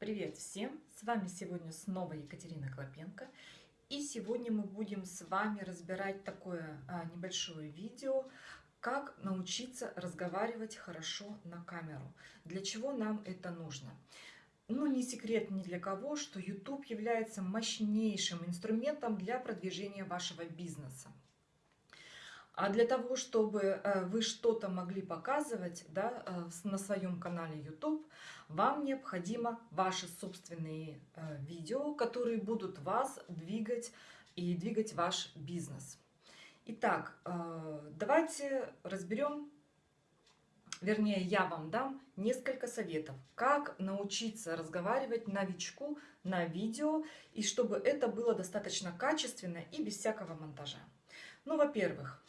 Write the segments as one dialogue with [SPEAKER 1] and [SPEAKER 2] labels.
[SPEAKER 1] Привет всем! С вами сегодня снова Екатерина Клопенко. И сегодня мы будем с вами разбирать такое а, небольшое видео, как научиться разговаривать хорошо на камеру. Для чего нам это нужно? Ну, не секрет ни для кого, что YouTube является мощнейшим инструментом для продвижения вашего бизнеса. А для того, чтобы э, вы что-то могли показывать да, э, на своем канале YouTube, вам необходимо ваши собственные э, видео, которые будут вас двигать и двигать ваш бизнес. Итак, давайте разберем, вернее, я вам дам несколько советов, как научиться разговаривать новичку на видео, и чтобы это было достаточно качественно и без всякого монтажа. Ну, во-первых,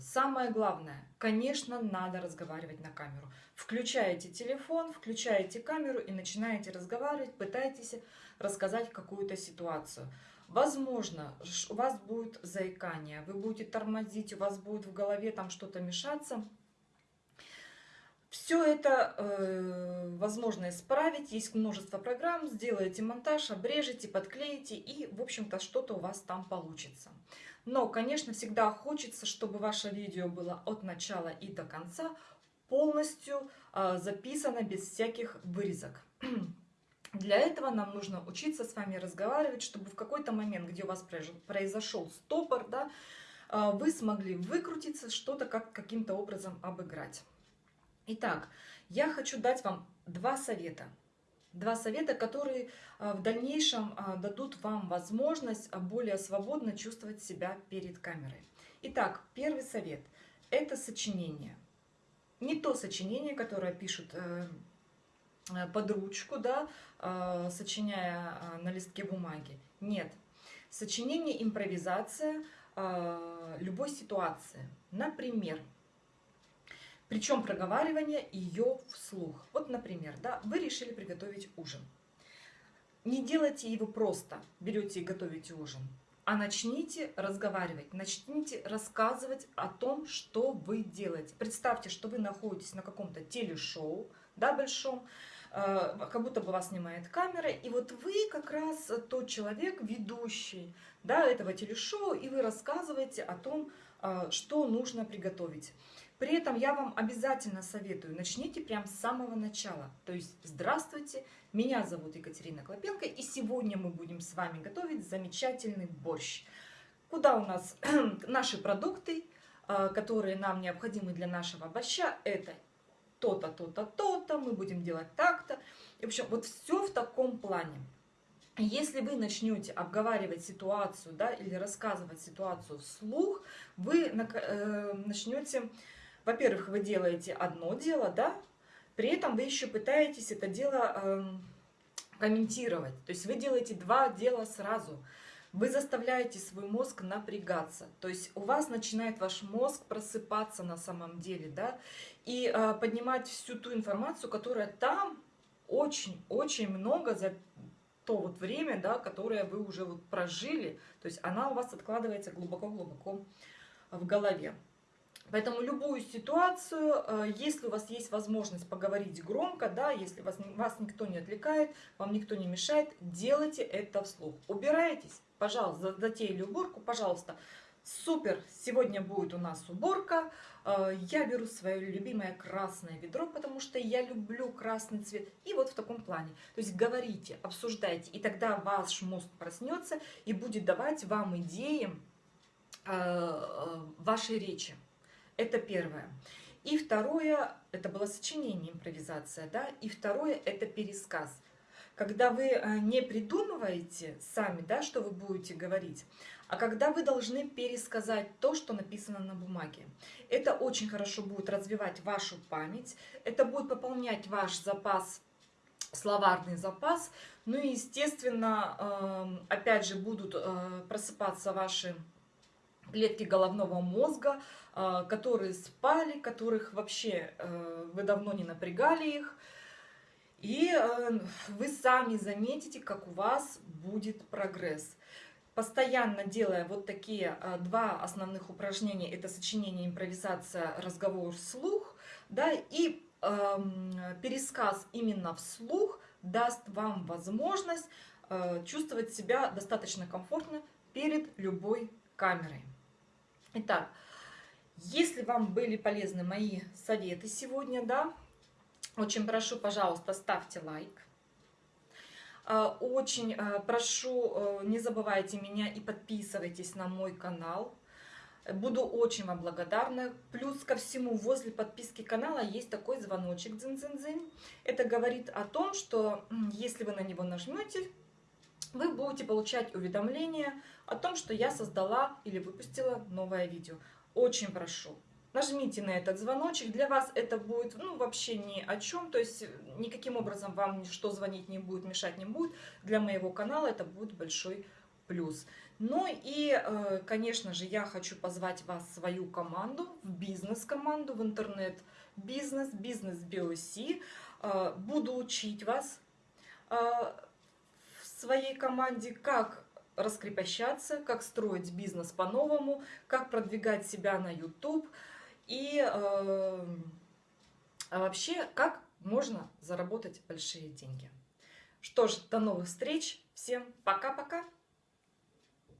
[SPEAKER 1] самое главное, конечно, надо разговаривать на камеру. Включаете телефон, включаете камеру и начинаете разговаривать, пытаетесь рассказать какую-то ситуацию. Возможно, у вас будет заикание, вы будете тормозить, у вас будет в голове там что-то мешаться. Все это э, возможно исправить, есть множество программ, сделаете монтаж, обрежете, подклеите и, в общем-то, что-то у вас там получится. Но, конечно, всегда хочется, чтобы ваше видео было от начала и до конца полностью э, записано без всяких вырезок. Для этого нам нужно учиться с вами разговаривать, чтобы в какой-то момент, где у вас произошел стопор, да, э, вы смогли выкрутиться, что-то как каким-то образом обыграть. Итак, я хочу дать вам два совета. Два совета, которые а, в дальнейшем а, дадут вам возможность а, более свободно чувствовать себя перед камерой. Итак, первый совет – это сочинение. Не то сочинение, которое пишут э, э, под ручку, да, сочиняя на листке бумаги. Нет. Сочинение, импровизация любой ситуации. Например, причем проговаривание ее вслух. Вот, например, да, вы решили приготовить ужин. Не делайте его просто, берете и готовите ужин, а начните разговаривать, начните рассказывать о том, что вы делаете. Представьте, что вы находитесь на каком-то телешоу, да, большом, как будто бы вас снимает камера, и вот вы как раз тот человек, ведущий да, этого телешоу, и вы рассказываете о том, э, что нужно приготовить. При этом я вам обязательно советую, начните прямо с самого начала. То есть, здравствуйте, меня зовут Екатерина Клопенко, и сегодня мы будем с вами готовить замечательный борщ. Куда у нас наши продукты, э, которые нам необходимы для нашего борща, это то-то, то-то, то-то, мы будем делать так-то. В общем, вот все в таком плане. Если вы начнете обговаривать ситуацию да, или рассказывать ситуацию вслух, вы э, начнете во-первых, вы делаете одно дело, да, при этом вы еще пытаетесь это дело э, комментировать. То есть вы делаете два дела сразу. Вы заставляете свой мозг напрягаться. То есть у вас начинает ваш мозг просыпаться на самом деле, да, и э, поднимать всю ту информацию, которая там очень-очень много за то вот время, да, которое вы уже вот прожили. То есть она у вас откладывается глубоко-глубоко в голове. Поэтому любую ситуацию, э, если у вас есть возможность поговорить громко, да, если вас, вас никто не отвлекает, вам никто не мешает, делайте это вслух. Убираетесь, пожалуйста, затеяли уборку, пожалуйста. Супер, сегодня будет у нас уборка. Э, я беру свое любимое красное ведро, потому что я люблю красный цвет. И вот в таком плане. То есть говорите, обсуждайте, и тогда ваш мозг проснется и будет давать вам идеи э, вашей речи. Это первое. И второе, это было сочинение, импровизация, да, и второе, это пересказ. Когда вы э, не придумываете сами, да, что вы будете говорить, а когда вы должны пересказать то, что написано на бумаге. Это очень хорошо будет развивать вашу память, это будет пополнять ваш запас словарный запас. Ну и, естественно, эм, опять же, будут э, просыпаться ваши клетки головного мозга, а, которые спали, которых вообще э, вы давно не напрягали их. И э, вы сами заметите, как у вас будет прогресс. Постоянно делая вот такие э, два основных упражнения, это сочинение, импровизация, разговор вслух, да, и эм, пересказ именно вслух, даст вам возможность э, чувствовать себя достаточно комфортно перед любой камерой. Итак, если вам были полезны мои советы сегодня, да, очень прошу, пожалуйста, ставьте лайк. А, очень а, прошу, э, не забывайте меня и подписывайтесь на мой канал. Буду очень вам благодарна. Плюс ко всему, возле подписки канала есть такой звоночек дзин-дзин-дзин. Это говорит о том, что если вы на него нажмете, вы будете получать уведомления о том, что я создала или выпустила новое видео. Очень прошу, нажмите на этот звоночек. Для вас это будет ну, вообще ни о чем, то есть никаким образом вам ничто звонить не будет, мешать не будет. Для моего канала это будет большой плюс. Ну и, э, конечно же, я хочу позвать вас в свою команду, в бизнес-команду, в интернет-бизнес, бизнес BOC. Э, буду учить вас э, в своей команде, как раскрепощаться, как строить бизнес по-новому, как продвигать себя на YouTube и э, вообще, как можно заработать большие деньги. Что ж, до новых встреч. Всем пока-пока.